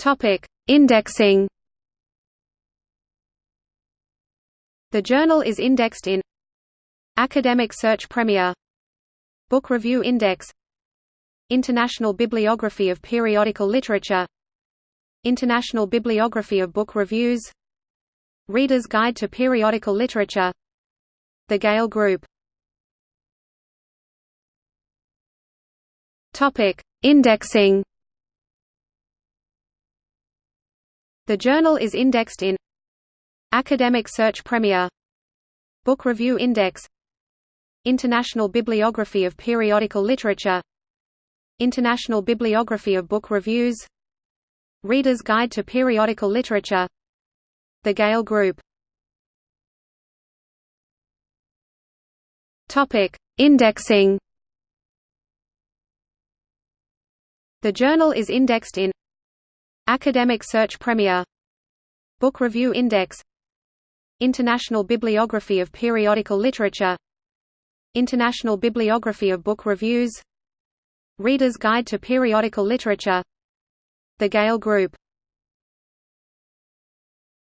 Topic: Indexing. The journal is indexed in Academic Search Premier Book Review Index International Bibliography of Periodical Literature International Bibliography of Book Reviews Reader's Guide to Periodical Literature The Gale Group Topic: Indexing. The journal is indexed in Academic Search Premier Book Review Index International Bibliography of Periodical Literature International Bibliography of Book Reviews Reader's Guide to Periodical Literature The Gale Group Indexing. The journal is indexed in Academic Search Premier. Book Review Index. International Bibliography of Periodical Literature. International Bibliography of Book Reviews. Reader's Guide to Periodical Literature. The Gale Group